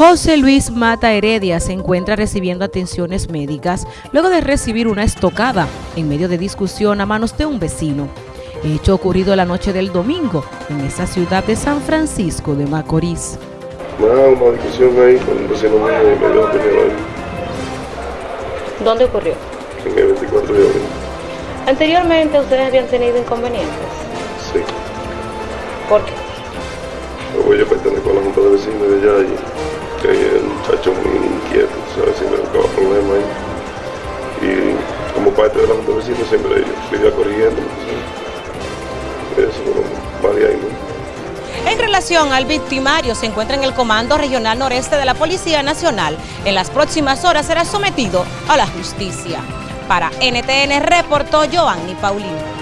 José Luis Mata Heredia se encuentra recibiendo atenciones médicas luego de recibir una estocada en medio de discusión a manos de un vecino. Hecho ocurrido la noche del domingo en esa ciudad de San Francisco de Macorís. una discusión ahí con un vecino mío y me dio ahí. ¿Dónde ocurrió? En el 24 de abril. ¿Anteriormente ustedes habían tenido inconvenientes? Sí. ¿Por qué? Yo pertenezco a la junta de vecinos de allá y parte de la Junta siempre vivía corrigiendo. Eso, varias En relación al victimario, se encuentra en el Comando Regional Noreste de la Policía Nacional. En las próximas horas será sometido a la justicia. Para NTN reportó Giovanni Paulino.